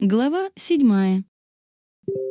Глава 7.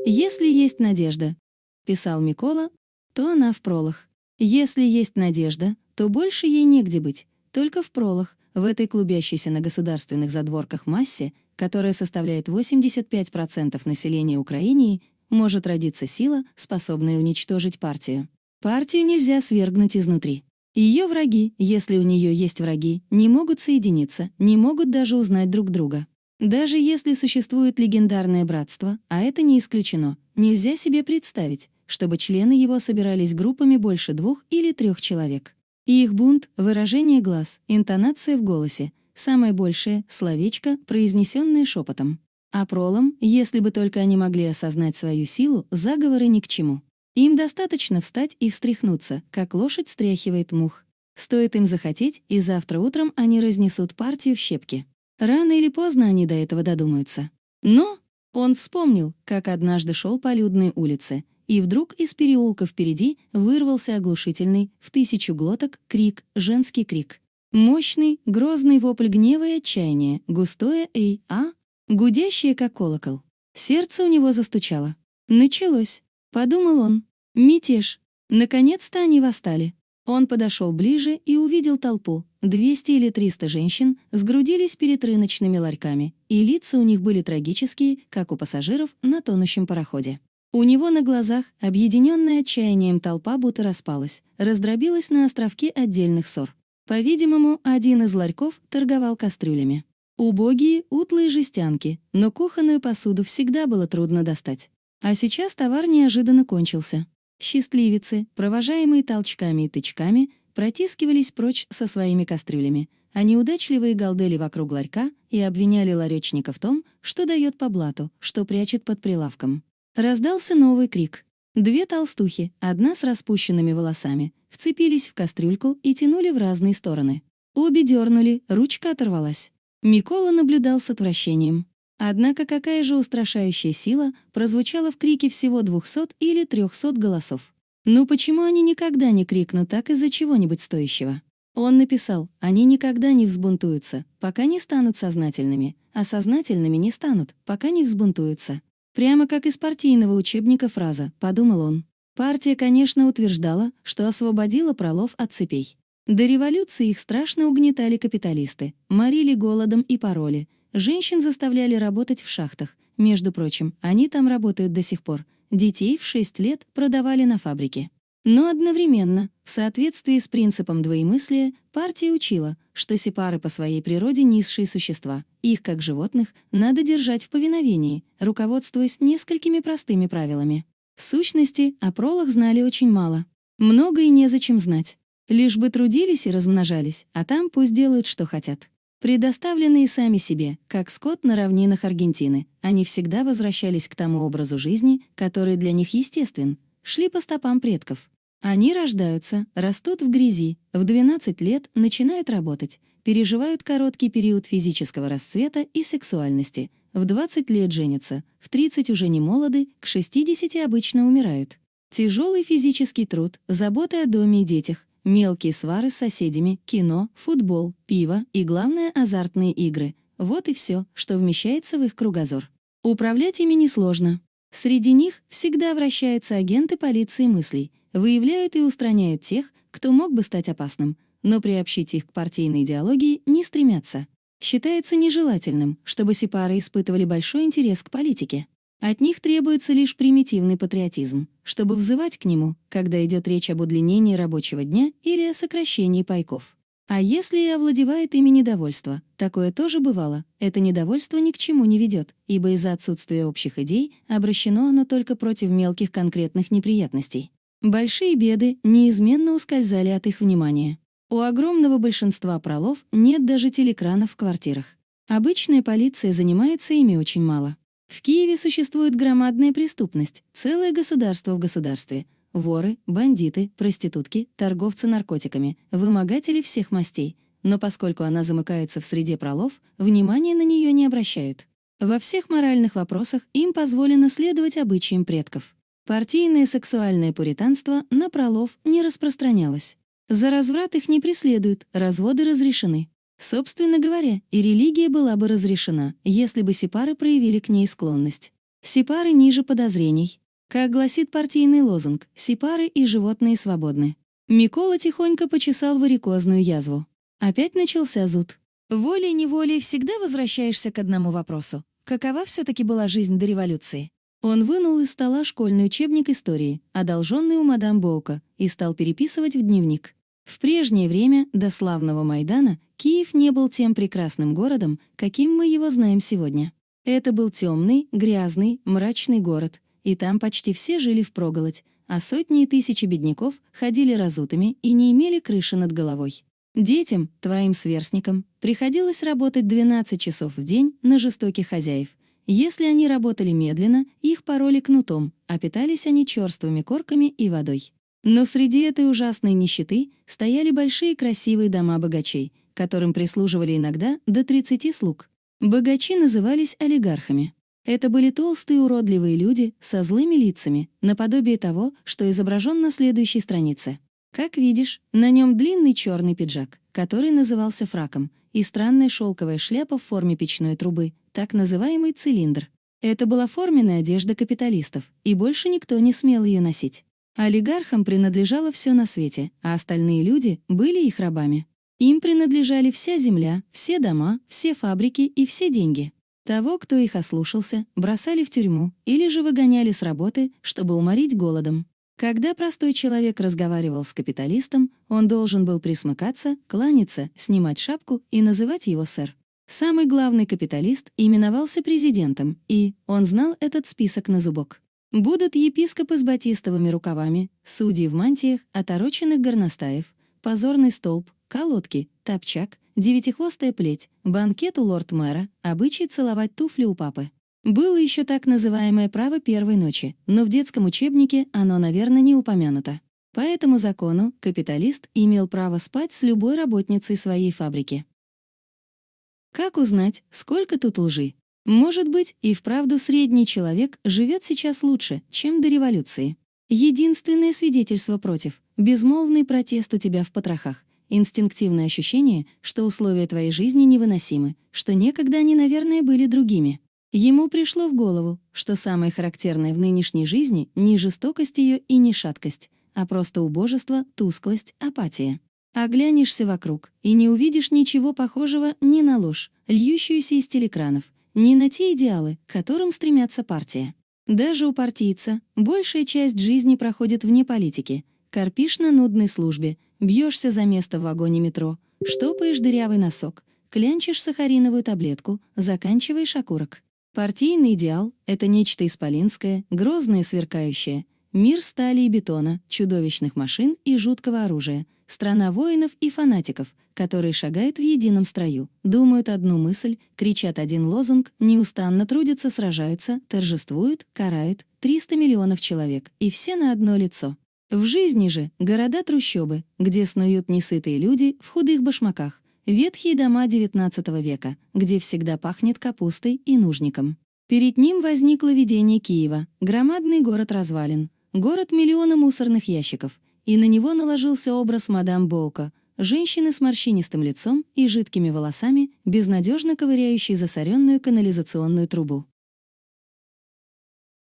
«Если есть надежда», — писал Микола, — «то она в пролах. Если есть надежда, то больше ей негде быть, только в пролах, в этой клубящейся на государственных задворках массе, которая составляет 85% населения Украины, может родиться сила, способная уничтожить партию. Партию нельзя свергнуть изнутри. Ее враги, если у нее есть враги, не могут соединиться, не могут даже узнать друг друга. Даже если существует легендарное братство, а это не исключено, нельзя себе представить, чтобы члены его собирались группами больше двух или трех человек. Их бунт, выражение глаз, интонация в голосе, самое большее — словечко, произнесенное шепотом. А пролом, если бы только они могли осознать свою силу, заговоры ни к чему. Им достаточно встать и встряхнуться, как лошадь стряхивает мух. Стоит им захотеть, и завтра утром они разнесут партию в щепки. Рано или поздно они до этого додумаются. Но он вспомнил, как однажды шел по людной улице, и вдруг из переулка впереди вырвался оглушительный, в тысячу глоток, крик, женский крик. Мощный, грозный вопль гнева и отчаяния, густое «эй, а», гудящее, как колокол. Сердце у него застучало. «Началось», — подумал он. «Мятеж». Наконец-то они восстали. Он подошел ближе и увидел толпу. 200 или 300 женщин сгрудились перед рыночными ларьками, и лица у них были трагические, как у пассажиров на тонущем пароходе. У него на глазах, объединенная отчаянием толпа будто распалась, раздробилась на островки отдельных ссор. По-видимому, один из ларьков торговал кастрюлями. Убогие, утлые жестянки, но кухонную посуду всегда было трудно достать. А сейчас товар неожиданно кончился. Счастливицы, провожаемые толчками и тычками, протискивались прочь со своими кастрюлями, а неудачливые галдели вокруг ларька и обвиняли ларечника в том, что дает по блату, что прячет под прилавком. Раздался новый крик. Две толстухи, одна с распущенными волосами, вцепились в кастрюльку и тянули в разные стороны. Обе дернули, ручка оторвалась. Микола наблюдал с отвращением. Однако какая же устрашающая сила прозвучала в крике всего 200 или 300 голосов. Ну почему они никогда не крикнут так из-за чего-нибудь стоящего? Он написал, они никогда не взбунтуются, пока не станут сознательными, а сознательными не станут, пока не взбунтуются. Прямо как из партийного учебника фраза, подумал он. Партия, конечно, утверждала, что освободила пролов от цепей. До революции их страшно угнетали капиталисты, морили голодом и пароли, Женщин заставляли работать в шахтах. Между прочим, они там работают до сих пор. Детей в 6 лет продавали на фабрике. Но одновременно, в соответствии с принципом двоемыслия, партия учила, что сепары по своей природе низшие существа. Их, как животных, надо держать в повиновении, руководствуясь несколькими простыми правилами. В сущности, о пролах знали очень мало. Много и незачем знать. Лишь бы трудились и размножались, а там пусть делают, что хотят. Предоставленные сами себе, как скот на равнинах Аргентины, они всегда возвращались к тому образу жизни, который для них естествен, шли по стопам предков. Они рождаются, растут в грязи, в 12 лет начинают работать, переживают короткий период физического расцвета и сексуальности, в 20 лет женятся, в 30 уже не молоды, к 60 обычно умирают. Тяжелый физический труд, забота о доме и детях, Мелкие свары с соседями, кино, футбол, пиво и, главное, азартные игры. Вот и все, что вмещается в их кругозор. Управлять ими несложно. Среди них всегда вращаются агенты полиции мыслей, выявляют и устраняют тех, кто мог бы стать опасным, но приобщить их к партийной идеологии не стремятся. Считается нежелательным, чтобы сепары испытывали большой интерес к политике. От них требуется лишь примитивный патриотизм, чтобы взывать к нему, когда идет речь об удлинении рабочего дня или о сокращении пайков. А если и овладевает ими недовольство, такое тоже бывало, это недовольство ни к чему не ведет, ибо из-за отсутствия общих идей обращено оно только против мелких конкретных неприятностей. Большие беды неизменно ускользали от их внимания. У огромного большинства пролов нет даже телекранов в квартирах. Обычная полиция занимается ими очень мало. В Киеве существует громадная преступность, целое государство в государстве. Воры, бандиты, проститутки, торговцы наркотиками, вымогатели всех мастей. Но поскольку она замыкается в среде пролов, внимания на нее не обращают. Во всех моральных вопросах им позволено следовать обычаям предков. Партийное сексуальное пуританство на пролов не распространялось. За разврат их не преследуют, разводы разрешены. Собственно говоря, и религия была бы разрешена, если бы сепары проявили к ней склонность. Сепары ниже подозрений. Как гласит партийный лозунг «Сепары и животные свободны». Микола тихонько почесал варикозную язву. Опять начался зуд. Волей-неволей всегда возвращаешься к одному вопросу. Какова все-таки была жизнь до революции? Он вынул из стола школьный учебник истории, одолженный у мадам Боука, и стал переписывать в дневник. В прежнее время, до славного Майдана, Киев не был тем прекрасным городом, каким мы его знаем сегодня. Это был темный, грязный, мрачный город, и там почти все жили впроголодь, а сотни и тысячи бедняков ходили разутыми и не имели крыши над головой. Детям, твоим сверстникам, приходилось работать 12 часов в день на жестоких хозяев. Если они работали медленно, их пороли кнутом, а питались они черствыми корками и водой. Но среди этой ужасной нищеты стояли большие красивые дома богачей, которым прислуживали иногда до 30 слуг. Богачи назывались олигархами. Это были толстые уродливые люди со злыми лицами, наподобие того, что изображен на следующей странице. Как видишь, на нем длинный черный пиджак, который назывался фраком, и странная шелковая шляпа в форме печной трубы, так называемый цилиндр. Это была форменная одежда капиталистов, и больше никто не смел ее носить. Олигархам принадлежало все на свете, а остальные люди были их рабами. Им принадлежали вся земля, все дома, все фабрики и все деньги. Того, кто их ослушался, бросали в тюрьму или же выгоняли с работы, чтобы уморить голодом. Когда простой человек разговаривал с капиталистом, он должен был присмыкаться, кланяться, снимать шапку и называть его сэр. Самый главный капиталист именовался президентом, и он знал этот список на зубок. Будут епископы с батистовыми рукавами, судьи в мантиях, отороченных горностаев, позорный столб, колодки, топчак, девятихвостая плеть, банкет у лорд-мэра, обычай целовать туфли у папы. Было еще так называемое право первой ночи, но в детском учебнике оно, наверное, не упомянуто. По этому закону капиталист имел право спать с любой работницей своей фабрики. Как узнать, сколько тут лжи? Может быть, и вправду средний человек живет сейчас лучше, чем до революции. Единственное свидетельство против — безмолвный протест у тебя в потрохах, инстинктивное ощущение, что условия твоей жизни невыносимы, что некогда они, наверное, были другими. Ему пришло в голову, что самое характерное в нынешней жизни не жестокость ее и не шаткость, а просто убожество, тусклость, апатия. Оглянешься вокруг и не увидишь ничего похожего ни на ложь, льющуюся из телекранов, не на те идеалы, к которым стремятся партия. Даже у партийца большая часть жизни проходит вне политики. Корпишь на нудной службе, бьешься за место в вагоне метро, штопаешь дырявый носок, клянчишь сахариновую таблетку, заканчиваешь окурок. Партийный идеал — это нечто исполинское, грозное сверкающее. Мир стали и бетона, чудовищных машин и жуткого оружия. Страна воинов и фанатиков — которые шагают в едином строю, думают одну мысль, кричат один лозунг, неустанно трудятся, сражаются, торжествуют, карают, 300 миллионов человек, и все на одно лицо. В жизни же города-трущобы, где снуют несытые люди в худых башмаках, ветхие дома XIX века, где всегда пахнет капустой и нужником. Перед ним возникло видение Киева, громадный город развалин, город миллиона мусорных ящиков, и на него наложился образ мадам Боука, Женщины с морщинистым лицом и жидкими волосами, безнадежно ковыряющей засоренную канализационную трубу.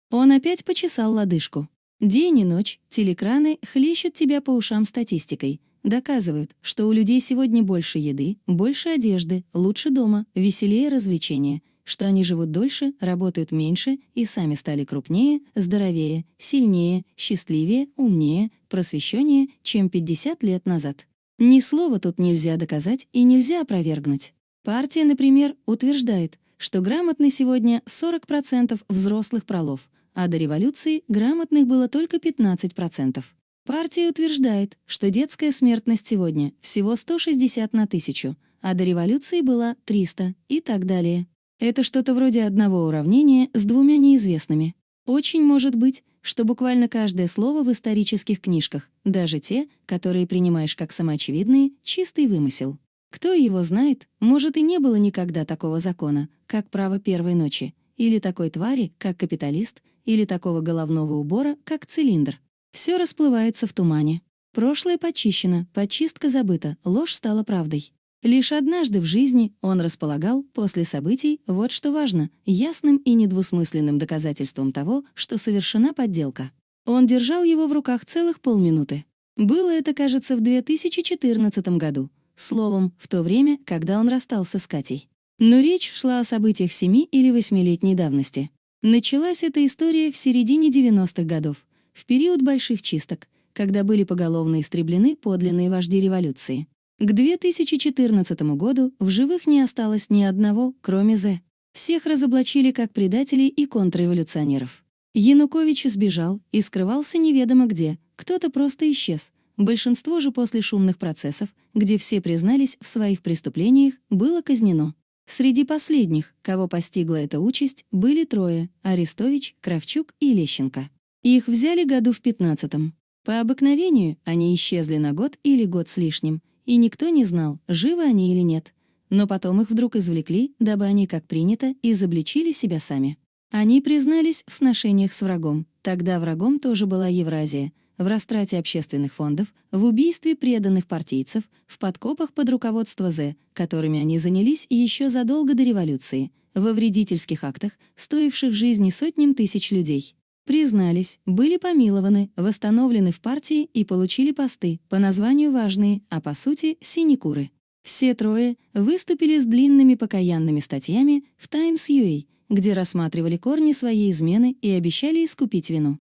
Он опять почесал лодыжку. День и ночь телекраны хлещут тебя по ушам статистикой, доказывают, что у людей сегодня больше еды, больше одежды, лучше дома, веселее развлечения, что они живут дольше, работают меньше и сами стали крупнее, здоровее, сильнее, счастливее, умнее, просвещеннее, чем 50 лет назад. Ни слова тут нельзя доказать и нельзя опровергнуть. Партия, например, утверждает, что грамотны сегодня 40% взрослых пролов, а до революции грамотных было только 15%. Партия утверждает, что детская смертность сегодня всего 160 на тысячу, а до революции была 300 и так далее. Это что-то вроде одного уравнения с двумя неизвестными. Очень может быть, что буквально каждое слово в исторических книжках, даже те, которые принимаешь как самоочевидные, чистый вымысел. Кто его знает, может и не было никогда такого закона, как право первой ночи, или такой твари, как капиталист, или такого головного убора, как цилиндр. Все расплывается в тумане. Прошлое почищено, почистка забыта, ложь стала правдой. Лишь однажды в жизни он располагал, после событий, вот что важно, ясным и недвусмысленным доказательством того, что совершена подделка. Он держал его в руках целых полминуты. Было это, кажется, в 2014 году. Словом, в то время, когда он расстался с Катей. Но речь шла о событиях семи или восьмилетней давности. Началась эта история в середине 90-х годов, в период больших чисток, когда были поголовно истреблены подлинные вожди революции. К 2014 году в живых не осталось ни одного, кроме З. Всех разоблачили как предателей и контрреволюционеров. Янукович сбежал и скрывался неведомо где, кто-то просто исчез. Большинство же после шумных процессов, где все признались в своих преступлениях, было казнено. Среди последних, кого постигла эта участь, были трое — Арестович, Кравчук и Лещенко. Их взяли году в 15-м. По обыкновению они исчезли на год или год с лишним, и никто не знал, живы они или нет. Но потом их вдруг извлекли, дабы они, как принято, изобличили себя сами. Они признались в сношениях с врагом. Тогда врагом тоже была Евразия, в растрате общественных фондов, в убийстве преданных партийцев, в подкопах под руководство З, которыми они занялись еще задолго до революции, во вредительских актах, стоивших жизни сотням тысяч людей. Признались, были помилованы, восстановлены в партии и получили посты, по названию важные, а по сути — синекуры. Все трое выступили с длинными покаянными статьями в Times UA, где рассматривали корни своей измены и обещали искупить вину.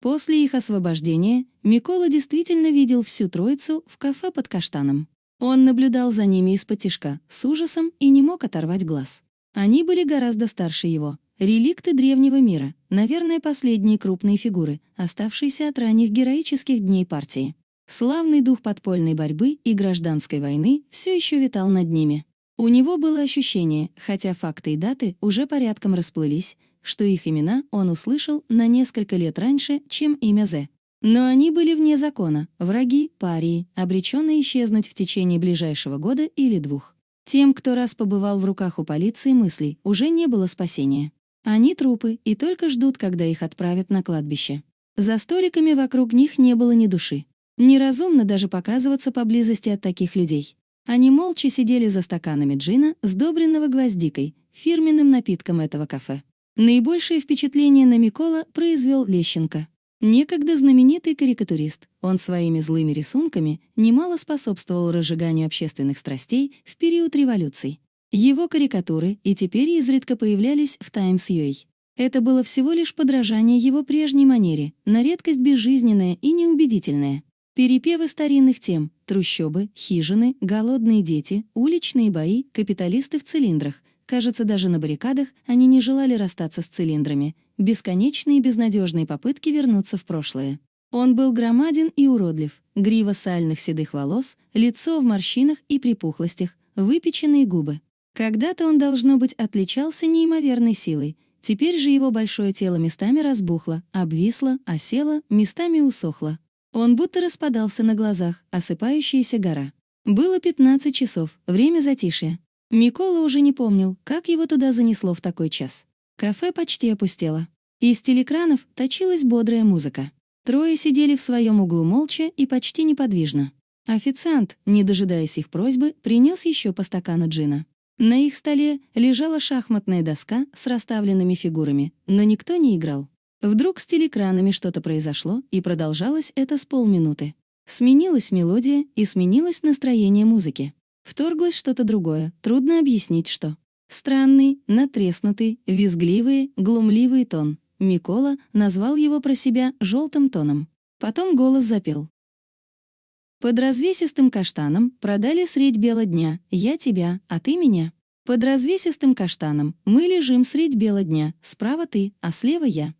После их освобождения Микола действительно видел всю троицу в кафе под каштаном. Он наблюдал за ними из-под тишка, с ужасом и не мог оторвать глаз. Они были гораздо старше его, Реликты древнего мира, наверное, последние крупные фигуры, оставшиеся от ранних героических дней партии. Славный дух подпольной борьбы и гражданской войны все еще витал над ними. У него было ощущение, хотя факты и даты уже порядком расплылись, что их имена он услышал на несколько лет раньше, чем имя Зе. Но они были вне закона, враги, парии, обреченные исчезнуть в течение ближайшего года или двух. Тем, кто раз побывал в руках у полиции мыслей, уже не было спасения. Они трупы и только ждут, когда их отправят на кладбище. За столиками вокруг них не было ни души. Неразумно даже показываться поблизости от таких людей. Они молча сидели за стаканами джина, сдобренного гвоздикой, фирменным напитком этого кафе. Наибольшее впечатление на Микола произвел Лещенко. Некогда знаменитый карикатурист, он своими злыми рисунками немало способствовал разжиганию общественных страстей в период революций. Его карикатуры и теперь изредка появлялись в Times UA. Это было всего лишь подражание его прежней манере, на редкость безжизненное и неубедительное. Перепевы старинных тем — трущобы, хижины, голодные дети, уличные бои, капиталисты в цилиндрах. Кажется, даже на баррикадах они не желали расстаться с цилиндрами. Бесконечные безнадежные попытки вернуться в прошлое. Он был громаден и уродлив, грива сальных седых волос, лицо в морщинах и припухлостях, выпеченные губы. Когда-то он, должно быть, отличался неимоверной силой. Теперь же его большое тело местами разбухло, обвисло, осело, местами усохло. Он будто распадался на глазах, осыпающаяся гора. Было 15 часов, время затишья. Микола уже не помнил, как его туда занесло в такой час. Кафе почти опустело. Из телекранов точилась бодрая музыка. Трое сидели в своем углу молча и почти неподвижно. Официант, не дожидаясь их просьбы, принес еще по стакану джина. На их столе лежала шахматная доска с расставленными фигурами, но никто не играл. Вдруг с телекранами что-то произошло, и продолжалось это с полминуты. Сменилась мелодия и сменилось настроение музыки. Вторглось что-то другое, трудно объяснить, что. Странный, натреснутый, визгливый, глумливый тон. Микола назвал его про себя желтым тоном. Потом голос запел. Под развесистым каштаном продали средь бела дня «Я тебя, а ты меня». Под развесистым каштаном мы лежим средь бела дня, справа ты, а слева я.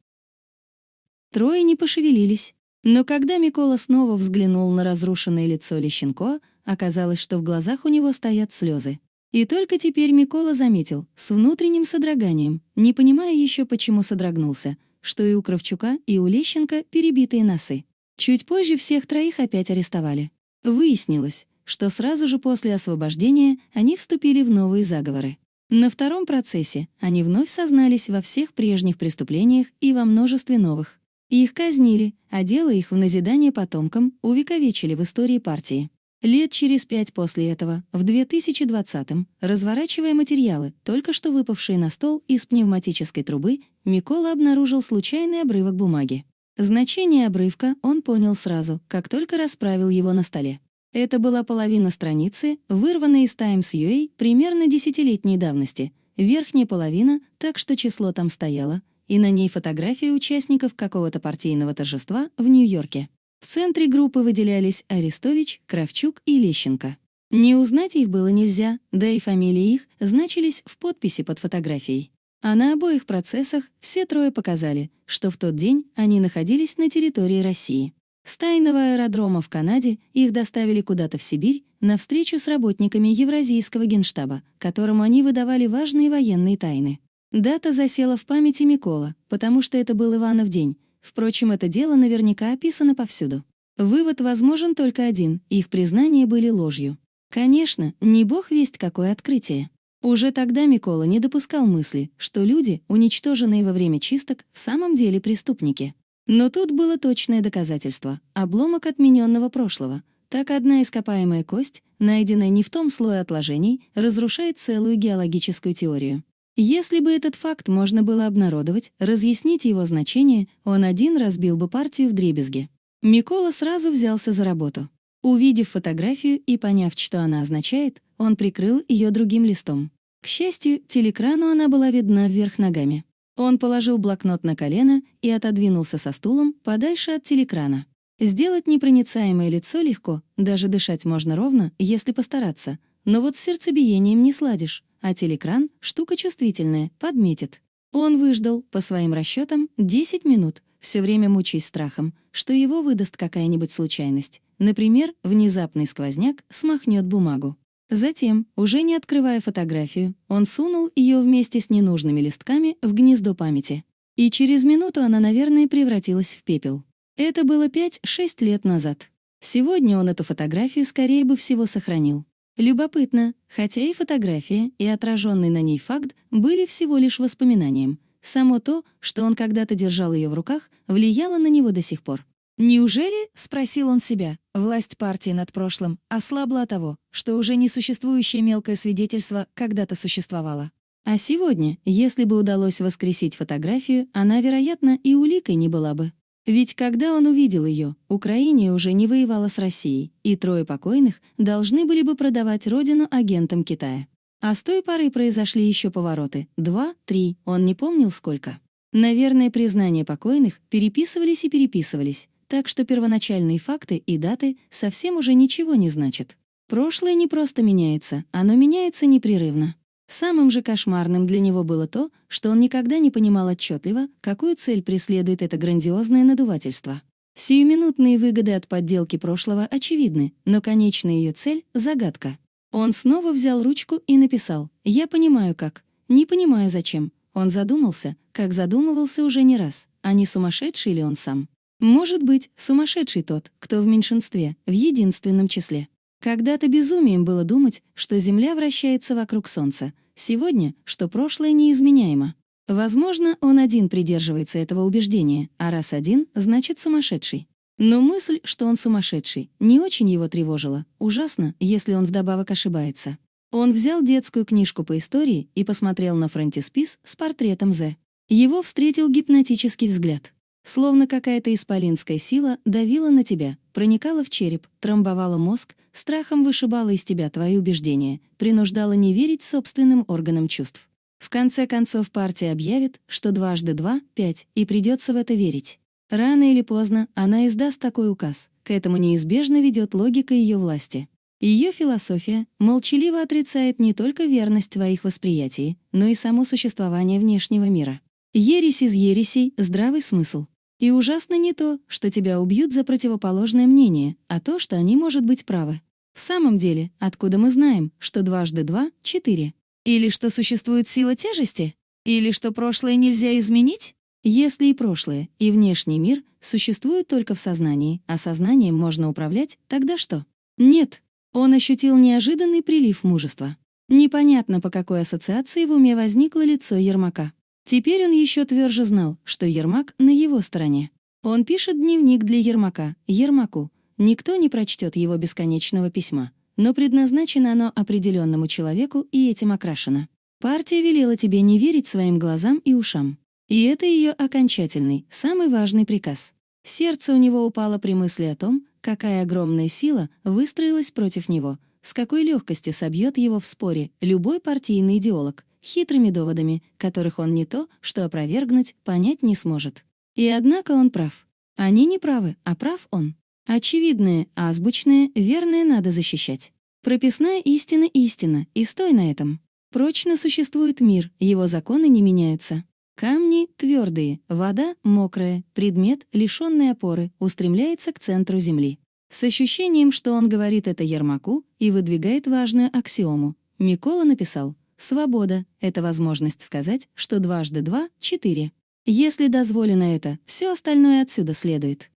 Трое не пошевелились. Но когда Микола снова взглянул на разрушенное лицо Лещенко, оказалось, что в глазах у него стоят слезы. И только теперь Микола заметил, с внутренним содроганием, не понимая еще, почему содрогнулся, что и у Кравчука, и у Лещенко перебитые носы. Чуть позже всех троих опять арестовали. Выяснилось, что сразу же после освобождения они вступили в новые заговоры. На втором процессе они вновь сознались во всех прежних преступлениях и во множестве новых. Их казнили, а дело их в назидание потомкам увековечили в истории партии. Лет через пять после этого, в 2020-м, разворачивая материалы, только что выпавшие на стол из пневматической трубы, Микола обнаружил случайный обрывок бумаги. Значение обрывка он понял сразу, как только расправил его на столе. Это была половина страницы, вырванная из Times UA примерно десятилетней давности. Верхняя половина, так что число там стояло, и на ней фотография участников какого-то партийного торжества в Нью-Йорке. В центре группы выделялись Арестович, Кравчук и Лещенко. Не узнать их было нельзя, да и фамилии их значились в подписи под фотографией. А на обоих процессах все трое показали, что в тот день они находились на территории России. С тайного аэродрома в Канаде их доставили куда-то в Сибирь на встречу с работниками Евразийского генштаба, которому они выдавали важные военные тайны. Дата засела в памяти Микола, потому что это был Иванов день, Впрочем, это дело наверняка описано повсюду. Вывод возможен только один — их признания были ложью. Конечно, не бог весть какое открытие. Уже тогда Микола не допускал мысли, что люди, уничтоженные во время чисток, в самом деле преступники. Но тут было точное доказательство — обломок отмененного прошлого. Так одна ископаемая кость, найденная не в том слое отложений, разрушает целую геологическую теорию. Если бы этот факт можно было обнародовать, разъяснить его значение, он один разбил бы партию в дребезги. Микола сразу взялся за работу. Увидев фотографию и поняв, что она означает, он прикрыл ее другим листом. К счастью, телекрану она была видна вверх ногами. Он положил блокнот на колено и отодвинулся со стулом подальше от телекрана. Сделать непроницаемое лицо легко, даже дышать можно ровно, если постараться. Но вот с сердцебиением не сладишь а телекран — штука чувствительная, подметит. Он выждал, по своим расчетам, 10 минут, все время мучаясь страхом, что его выдаст какая-нибудь случайность. Например, внезапный сквозняк смахнет бумагу. Затем, уже не открывая фотографию, он сунул ее вместе с ненужными листками в гнездо памяти. И через минуту она, наверное, превратилась в пепел. Это было 5-6 лет назад. Сегодня он эту фотографию, скорее бы всего, сохранил. Любопытно, хотя и фотография, и отраженный на ней факт были всего лишь воспоминанием. Само то, что он когда-то держал ее в руках, влияло на него до сих пор. «Неужели, — спросил он себя, — власть партии над прошлым ослабла от того, что уже несуществующее мелкое свидетельство когда-то существовало? А сегодня, если бы удалось воскресить фотографию, она, вероятно, и уликой не была бы. Ведь когда он увидел ее, Украине уже не воевала с Россией, и трое покойных должны были бы продавать родину агентам Китая. А с той поры произошли еще повороты. Два, три, он не помнил сколько. Наверное, признания покойных переписывались и переписывались, так что первоначальные факты и даты совсем уже ничего не значат. Прошлое не просто меняется, оно меняется непрерывно. Самым же кошмарным для него было то, что он никогда не понимал отчетливо, какую цель преследует это грандиозное надувательство. Сиюминутные выгоды от подделки прошлого очевидны, но конечная ее цель — загадка. Он снова взял ручку и написал «Я понимаю как, не понимаю зачем». Он задумался, как задумывался уже не раз, а не сумасшедший ли он сам. Может быть, сумасшедший тот, кто в меньшинстве, в единственном числе. Когда-то безумием было думать, что Земля вращается вокруг Солнца, сегодня, что прошлое неизменяемо. Возможно, он один придерживается этого убеждения, а раз один, значит сумасшедший. Но мысль, что он сумасшедший, не очень его тревожила. Ужасно, если он вдобавок ошибается. Он взял детскую книжку по истории и посмотрел на фронтиспис с портретом З. Его встретил гипнотический взгляд. Словно какая-то исполинская сила давила на тебя, проникала в череп, трамбовала мозг, страхом вышибала из тебя твои убеждения, принуждала не верить собственным органам чувств. В конце концов партия объявит, что дважды два — пять, и придется в это верить. Рано или поздно она издаст такой указ. К этому неизбежно ведет логика ее власти. Ее философия молчаливо отрицает не только верность твоих восприятий, но и само существование внешнего мира. Ересь из ересей — здравый смысл. И ужасно не то, что тебя убьют за противоположное мнение, а то, что они, может быть, правы. В самом деле, откуда мы знаем, что дважды два — четыре? Или что существует сила тяжести? Или что прошлое нельзя изменить? Если и прошлое, и внешний мир существуют только в сознании, а сознанием можно управлять, тогда что? Нет. Он ощутил неожиданный прилив мужества. Непонятно, по какой ассоциации в уме возникло лицо Ермака. Теперь он еще тверже знал, что Ермак на его стороне. Он пишет дневник для Ермака, Ермаку. Никто не прочтет его бесконечного письма, но предназначено оно определенному человеку и этим окрашено. Партия велела тебе не верить своим глазам и ушам. И это ее окончательный, самый важный приказ. Сердце у него упало при мысли о том, какая огромная сила выстроилась против него, с какой легкостью собьет его в споре любой партийный идеолог, хитрыми доводами, которых он не то, что опровергнуть, понять не сможет. И однако он прав. Они не правы, а прав он. Очевидное, азбучное, верное надо защищать. Прописная истина — истина, и стой на этом. Прочно существует мир, его законы не меняются. Камни твердые, вода мокрая, предмет, лишенный опоры, устремляется к центру Земли. С ощущением, что он говорит это Ермаку и выдвигает важную аксиому, Микола написал «Свобода — это возможность сказать, что дважды два — четыре. Если дозволено это, все остальное отсюда следует».